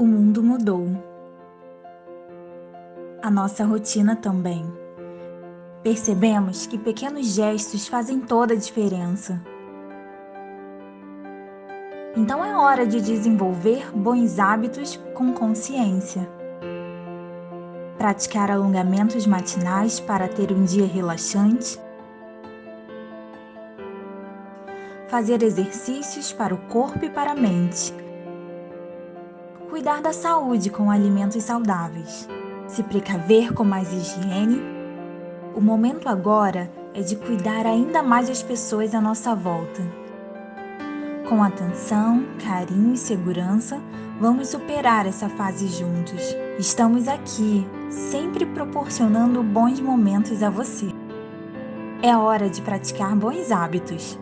O mundo mudou. A nossa rotina também. Percebemos que pequenos gestos fazem toda a diferença. Então é hora de desenvolver bons hábitos com consciência. Praticar alongamentos matinais para ter um dia relaxante. Fazer exercícios para o corpo e para a mente cuidar da saúde com alimentos saudáveis, se precaver com mais higiene. O momento agora é de cuidar ainda mais das pessoas à nossa volta. Com atenção, carinho e segurança, vamos superar essa fase juntos. Estamos aqui, sempre proporcionando bons momentos a você. É hora de praticar bons hábitos.